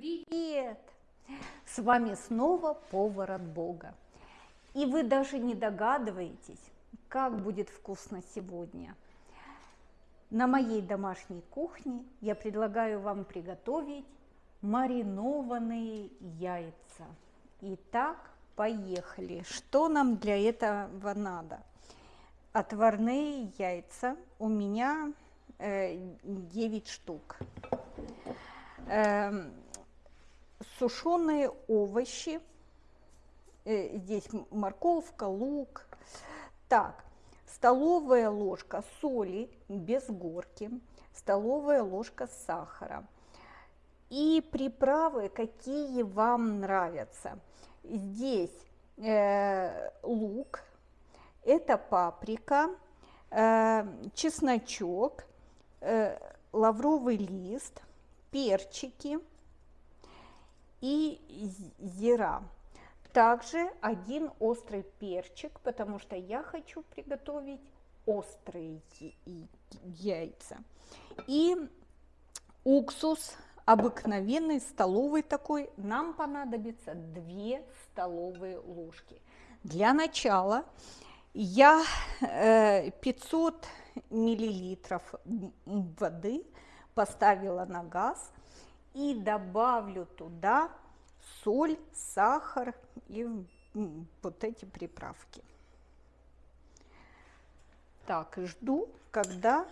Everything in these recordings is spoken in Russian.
Привет! С вами снова повар от Бога. И вы даже не догадываетесь, как будет вкусно сегодня. На моей домашней кухне я предлагаю вам приготовить маринованные яйца. Итак, поехали. Что нам для этого надо? Отварные яйца у меня 9 э, штук. Сушеные овощи. Э, здесь морковка, лук. Так, столовая ложка соли без горки, столовая ложка сахара. И приправы, какие вам нравятся. Здесь э, лук, это паприка, э, чесночок, э, лавровый лист, перчики и зира. Также один острый перчик, потому что я хочу приготовить острые яйца. И уксус обыкновенный, столовый такой, нам понадобится 2 столовые ложки. Для начала я 500 э, миллилитров воды поставила на газ и добавлю туда соль, сахар и вот эти приправки. Так, жду, когда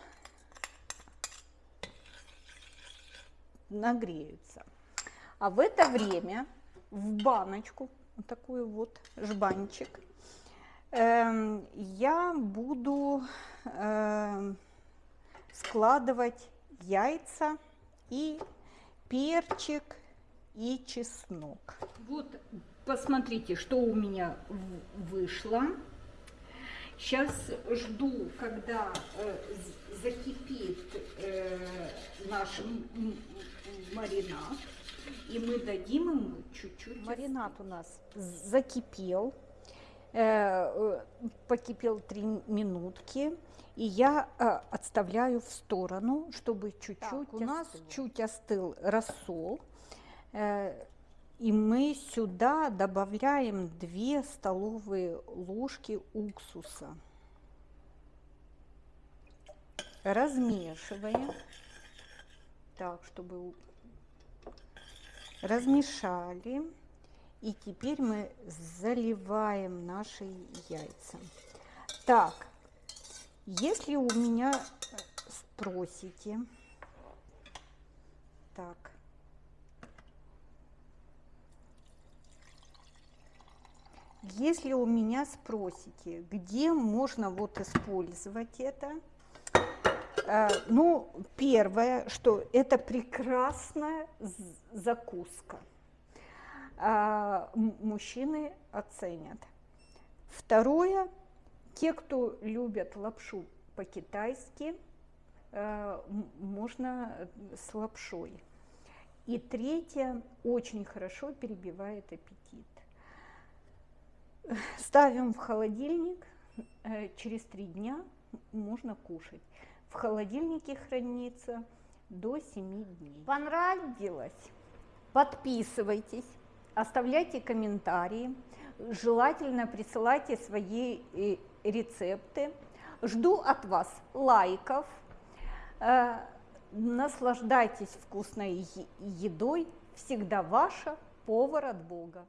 нагреются. А в это время в баночку, вот такую вот жбанчик, э, я буду э, складывать яйца и перчик и чеснок. Вот, посмотрите, что у меня вышло. Сейчас жду, когда э, закипит э, наш маринад, и мы дадим ему чуть-чуть. Маринад у нас закипел, покипел три минутки, и я э, отставляю в сторону, чтобы чуть-чуть у нас чуть остыл рассол. Э, и мы сюда добавляем 2 столовые ложки уксуса. Размешиваем. Так, чтобы размешали. И теперь мы заливаем наши яйца. Так, если у меня спросите, так, Если у меня спросите, где можно вот использовать это, э, ну, первое, что это прекрасная закуска. А, мужчины оценят. Второе, те, кто любят лапшу по-китайски, э, можно с лапшой. И третье, очень хорошо перебивает аппетит. Ставим в холодильник, э, через три дня можно кушать. В холодильнике хранится до 7 дней. Понравилось? Подписывайтесь, оставляйте комментарии, желательно присылайте свои э, рецепты. Жду от вас лайков, э, наслаждайтесь вкусной едой, всегда ваша повар от Бога.